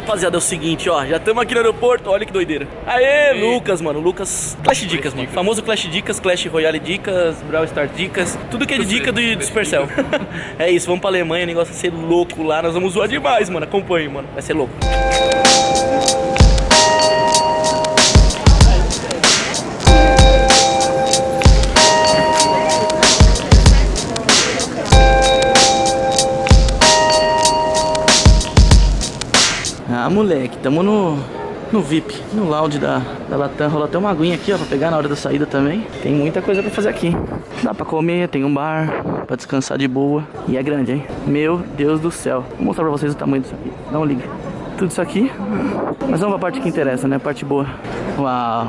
rapaziada, é o seguinte, ó. Já estamos aqui no aeroporto, olha que doideira. Aê, Lucas, mano. Lucas. Clash Dicas, mano. Famoso Clash Dicas, Clash Royale Dicas, Brawl Stars Dicas. Tudo que é de dica do, do Supercell. é isso, vamos pra Alemanha, o negócio vai ser louco lá. Nós vamos zoar demais, mano. Acompanhe, mano. Vai ser louco. Moleque, tamo no, no VIP, no lounge da, da Latam. Rola até uma aguinha aqui, ó, pra pegar na hora da saída também. Tem muita coisa pra fazer aqui. Dá pra comer, tem um bar, pra descansar de boa. E é grande, hein? Meu Deus do céu. Vou mostrar pra vocês o tamanho disso aqui. Dá um liga. Tudo isso aqui. Mas vamos pra parte que interessa, né? A parte boa. Uau.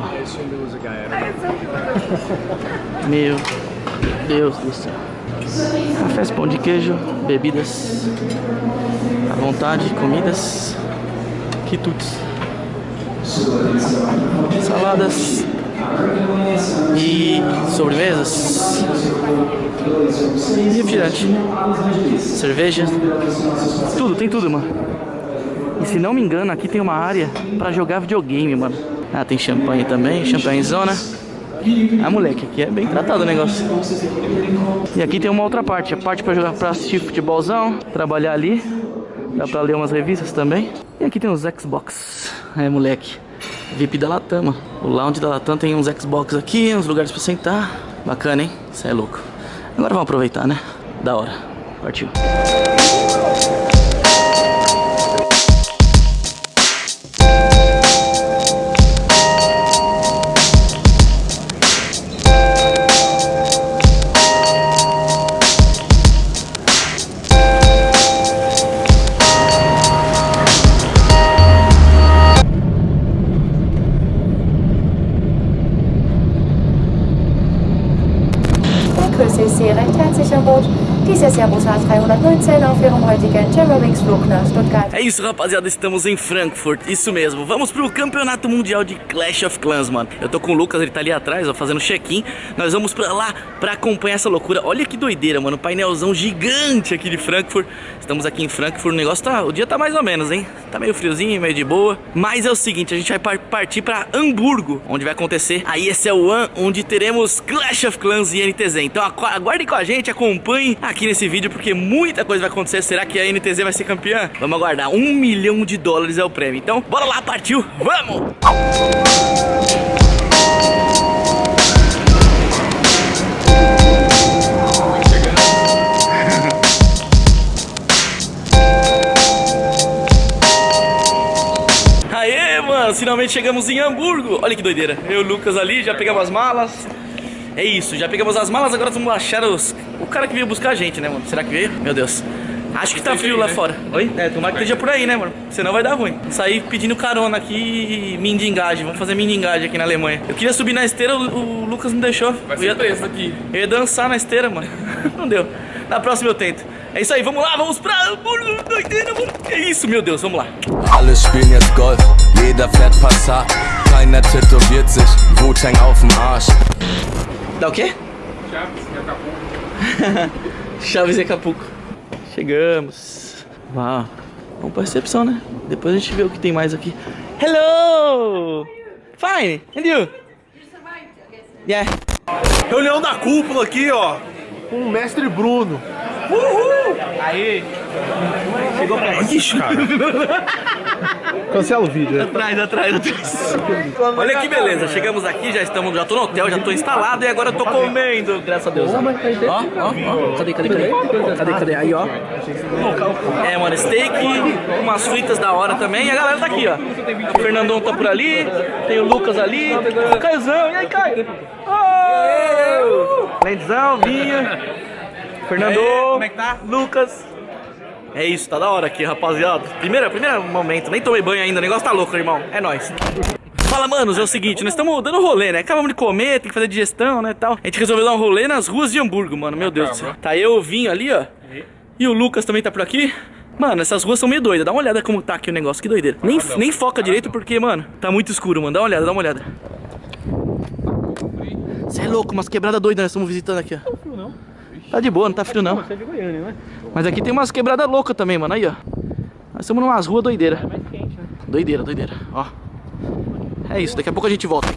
Meu Deus do céu. Cafés, pão de queijo, bebidas à vontade, comidas, quitutes, saladas e sobremesas, refrigerante, cerveja, tudo, tem tudo, mano. E se não me engano, aqui tem uma área pra jogar videogame, mano. Ah, tem champanhe também, champanhezona. Ah, moleque, aqui é bem tratado o negócio. E aqui tem uma outra parte, a parte pra jogar, pra assistir futebolzão, trabalhar ali. Dá pra ler umas revistas também. E aqui tem os Xbox. É, moleque. VIP da Latam. O lounge da Latam tem uns Xbox aqui, uns lugares pra sentar. Bacana, hein? Isso é louco. Agora vamos aproveitar, né? Da hora. Partiu. É isso, rapaziada, estamos em Frankfurt, isso mesmo. Vamos pro Campeonato Mundial de Clash of Clans, mano. Eu tô com o Lucas, ele tá ali atrás, ó, fazendo check-in. Nós vamos pra lá pra acompanhar essa loucura. Olha que doideira, mano, painelzão gigante aqui de Frankfurt. Estamos aqui em Frankfurt, o negócio tá... O dia tá mais ou menos, hein? Tá meio friozinho, meio de boa. Mas é o seguinte, a gente vai partir pra Hamburgo, onde vai acontecer a ESL é One, onde teremos Clash of Clans e NTZ. Então aguardem com a gente, acompanhem aqui nesse vídeo, porque muito muita coisa vai acontecer. Será que a NTZ vai ser campeã? Vamos aguardar. Um milhão de dólares é o prêmio. Então, bora lá, partiu! Vamos! Aê, mano, finalmente chegamos em Hamburgo. Olha que doideira. Eu e o Lucas ali, já pegamos as malas. É isso, já pegamos as malas, agora vamos achar os... o cara que veio buscar a gente, né, mano? Será que veio? Meu Deus. Acho que tá frio lá fora. Oi? É, tomara que esteja por aí, né, mano? Senão vai dar ruim. Sair pedindo carona aqui e mindingagem. Vamos fazer mindingagem aqui na Alemanha. Eu queria subir na esteira, o, o Lucas não deixou. Vai eu ia, ser preso aqui. eu ia dançar na esteira, mano. Não deu. Na próxima eu tento. É isso aí, vamos lá, vamos pra. É isso, meu Deus, vamos lá. Alle spielen jetzt Golf, jeder fährt Passat. Keiner tätowiert sich, Wu-Tang auf dem Arsch. Dá o quê? Chaves, e Acapulco. Chaves e Acapulco. Chegamos. Uau. Vamos pra recepção, né? Depois a gente vê o que tem mais aqui. Hello! Fine! And you? Yeah. Reunião da cúpula aqui, ó. Com o mestre Bruno. Aí. Chegou perto. Ixi, cara. Cancela o vídeo, né? Atrás, atrás, atrás. Olha que beleza, chegamos aqui, já estamos, já tô no hotel, já tô instalado e agora eu tô comendo, graças a Deus. Ó, ó, ó. Cadê, cadê, cadê? Cadê, cadê? Aí, ó. É, mano, steak, umas fritas da hora também. E a galera tá aqui, ó. O Fernandão tá por ali, tem o Lucas ali, o Caiozão. E aí, Caio? Oh! Lenzão, Vinha, Fernando, como é que tá? Lucas. É isso, tá da hora aqui, rapaziada. Primeiro, primeiro momento, nem tomei banho ainda, o negócio tá louco, irmão. É nóis. Fala, manos, é o seguinte, nós estamos dando rolê, né? Acabamos de comer, tem que fazer digestão, né, tal. A gente resolveu dar um rolê nas ruas de Hamburgo, mano, meu Deus do céu. Tá eu, o Vinho ali, ó. E o Lucas também tá por aqui. Mano, essas ruas são meio doidas. Dá uma olhada como tá aqui o negócio, que doideira. Nem, nem foca direito porque, mano, tá muito escuro, mano. Dá uma olhada, dá uma olhada. Você é louco, umas quebradas doidas nós estamos visitando aqui, ó. Tá de boa, não tá frio não. Você é de Goiânia, né? Mas aqui tem umas quebradas loucas também, mano. Aí, ó. Nós estamos numas ruas doideira. Doideira, doideira, ó. É isso, daqui a pouco a gente volta.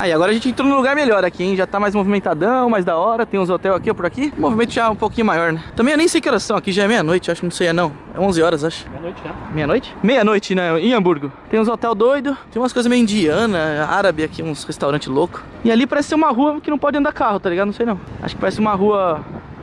Aí, agora a gente entrou num lugar melhor aqui, hein? Já tá mais movimentadão, mais da hora. Tem uns hotéis aqui ou por aqui. O movimento já é um pouquinho maior, né? Também eu nem sei que horas são aqui, já é meia-noite, acho que não sei, é não. É 11 horas, acho. Meia-noite já. Meia-noite? Meia-noite, né? Em Hamburgo. Tem uns hotel doido, tem umas coisas meio indiana, árabe aqui, uns restaurantes loucos. E ali parece ser uma rua que não pode andar carro, tá ligado? Não sei não. Acho que parece uma rua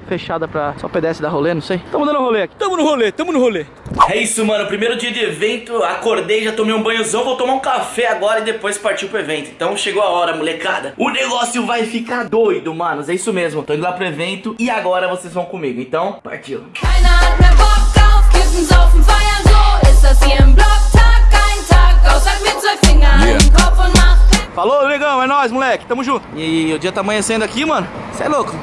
fechada pra só pedestre dar rolê, não sei. Tamo dando rolê aqui. Tamo no rolê, tamo no rolê. É isso, mano. Primeiro dia de evento, acordei, já tomei um banhozão, vou tomar um café agora e depois partir pro evento. Então chegou a hora, molecada. O negócio vai ficar doido, manos. É isso mesmo. Tô indo lá pro evento e agora vocês vão comigo. Então, partiu. Keiner hat mehr Bock auf Kiffen, Saufen, Feiern, so ist das hier im Blocktag. Kein Tag, außer mit zwei Fingern Yeah. im Kopf und macht Falou, negão, é nóis, moleque. Tamo junto. E o dia tá amanhecendo aqui, mano. Cê é louco.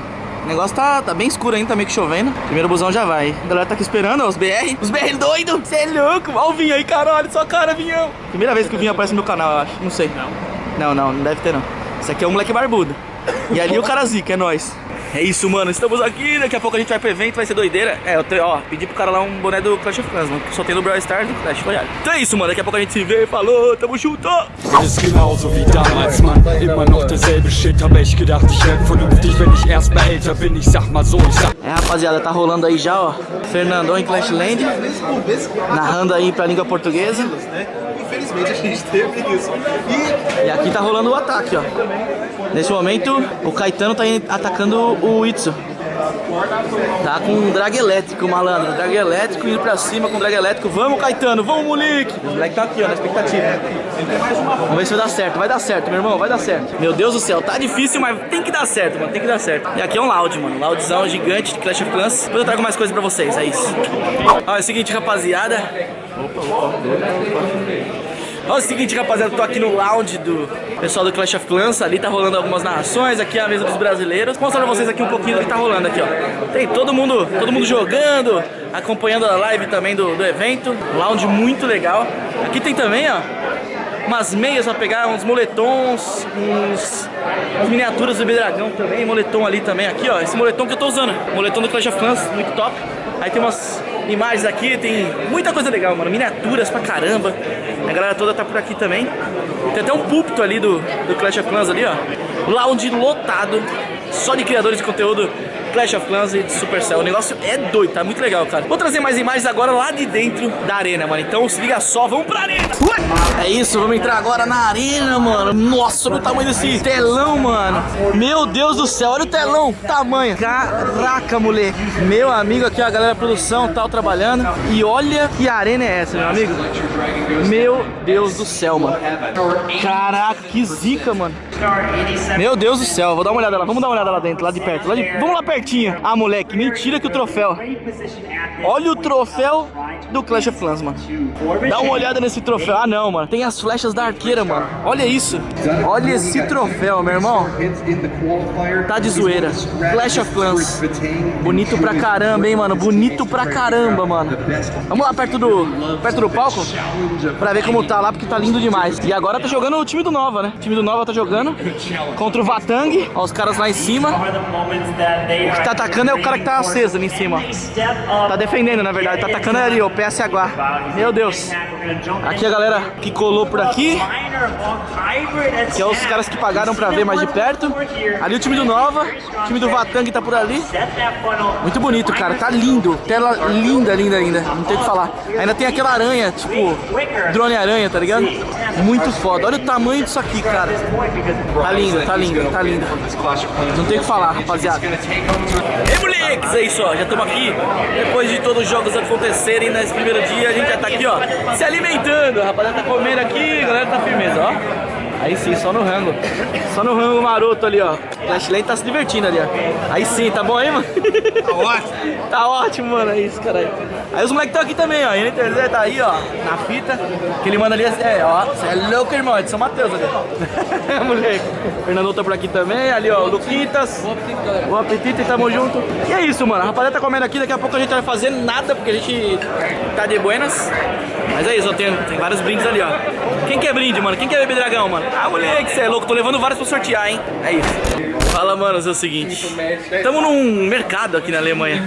O negócio tá, tá bem escuro ainda, tá meio que chovendo. Primeiro busão já vai. A galera tá aqui esperando, ó, os BR. Os BR doido. Cê é louco. Ó o Vinho aí, caralho. Sua cara, Vinhão. Primeira vez que o Vinho aparece no meu canal, eu acho. Não sei. Não. Não, não, não deve ter não. Esse aqui é o moleque barbudo. E ali o cara zica, é nóis. É isso, mano. Estamos aqui. Daqui a pouco a gente vai pro evento, vai ser doideira. É, eu te, ó, pedi pro cara lá um boné do Clash of Clans, mano. Só tem no Brawl Stars do Clash Royale. Então é isso, mano. Daqui a pouco a gente se vê. Falou, tamo junto. ist genauso wie damals, Mann. Immer noch derselbe Shit, ich gedacht, ich werd vernünftig, wenn ich erst mal älter bin. Ich sag mal so, ich sag. É, rapaziada, tá rolando aí já, ó. Fernandão em Clashland. Narrando aí pra língua portuguesa. Infelizmente a gente teve isso. E E aqui tá rolando o ataque, ó. Nesse momento, o Caetano tá atacando o Itsu. Tá com um drag elétrico, malandro. Drag elétrico indo pra cima com drag elétrico. Vamos, Caetano, vamos, moleque. O moleque tá aqui, ó, na expectativa. Vamos ver se vai dar certo. Vai dar certo, meu irmão, vai dar certo. Meu Deus do céu, tá difícil, mas tem que dar certo, mano. Tem que dar certo. E aqui é um loud, mano. Loudzão gigante de Clash of Clans. Depois eu trago mais coisas pra vocês, é isso. Ó, é o seguinte, rapaziada. Ó, é o seguinte, rapaziada, tô aqui no lounge do pessoal do Clash of Clans. Ali tá rolando algumas narrações, aqui é a mesa dos brasileiros. Vou mostrar pra vocês aqui um pouquinho do que tá rolando aqui, ó. Tem todo mundo, todo mundo jogando, acompanhando a live também do, do evento. Lounge muito legal. Aqui tem também, ó, umas meias pra pegar, uns moletons, uns, umas miniaturas do Bidragão também, moletom ali também, aqui ó, esse moletom que eu tô usando, moletom do Clash of Clans, muito top. Aí tem umas imagens aqui, tem muita coisa legal, mano, miniaturas pra caramba. A galera toda tá por aqui também. Tem até um púlpito ali do, do Clash of Clans ali, ó. Lounge lotado, só de criadores de conteúdo Clash of Clans e de Supercell. O negócio é doido, tá muito legal, cara. Vou trazer mais imagens agora lá de dentro da arena, mano. Então se liga só, vamos pra arena! É isso, vamos entrar agora na arena, mano. Nossa, olha o tamanho desse telão, mano. Meu Deus do céu, olha o telão, tamanho. Caraca, moleque. Meu amigo aqui, a galera da produção tal trabalhando. E olha que arena é essa, meu amigo. Meu Deus do céu, mano. Caraca, que zica, mano. Meu Deus do céu, vou dar uma olhada lá. Vamos dar uma olhada lá dentro, lá de perto. Lá de... Vamos lá pertinho. Ah, moleque, mentira que o troféu. Olha o troféu do Clash of Clans, mano. Dá uma olhada nesse troféu. Ah, não, mano. Tem as flechas da arqueira, mano. Olha isso. Olha esse troféu, meu irmão. Tá de zoeira. Clash of Clans. Bonito pra caramba, hein, mano. Bonito pra caramba, mano. Vamos lá perto do, perto do palco pra ver como tá lá, porque tá lindo demais. E agora tá jogando o time do Nova, né? O time do Nova tá jogando contra o Vatang. Ó, os caras lá em cima. O que tá atacando é o cara que tá aceso ali em cima. Tá defendendo, na verdade. Tá atacando ali, ó, o PSH. Meu Deus. Aqui a galera que colou por aqui. Que é os caras que pagaram pra ver mais de perto. Ali o time do Nova. O time do Vatang tá por ali. Muito bonito, cara. Tá lindo. Tela linda, linda, linda. Não tem o que falar. Ainda tem aquela aranha, tipo, drone aranha, tá ligado? Muito foda. Olha o tamanho disso aqui, cara. Tá lindo, tá lindo, tá lindo. Não tem o que falar, rapaziada. Ei, moleques, é isso, ó. Já estamos aqui. Depois de todos os jogos acontecerem nesse primeiro dia, a gente já tá aqui, ó, se alimentando. A rapaziada tá comendo aqui, a galera tá firmeza, ó. Aí sim, só no rango. Só no rango maroto ali, ó. Flashland tá se divertindo ali, ó. Aí sim, tá bom aí, mano? Tá ótimo. tá ótimo, mano. É isso, caralho. Aí os moleques estão aqui também, ó. E o tá aí, ó, na fita. Que ele manda ali, é, ó. Você é louco, irmão. É de São Mateus ali. É, moleque. O Fernandão tá por aqui também. Ali, ó, o Luquitas. O Apetite, tamo junto. E é isso, mano. A rapaziada tá comendo aqui. Daqui a pouco a gente vai fazer nada, porque a gente tá de buenas. Mas é isso, ó. Tem, tem vários brindes ali, ó. Quem quer brinde, mano? Quem quer beber dragão, mano? Ah, moleque, você é louco. Tô levando vários pra sortear, hein? É isso. Fala, mano, é o seguinte. Tamo num mercado aqui na Alemanha.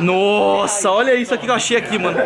Nossa, olha isso aqui que eu achei aqui, mano.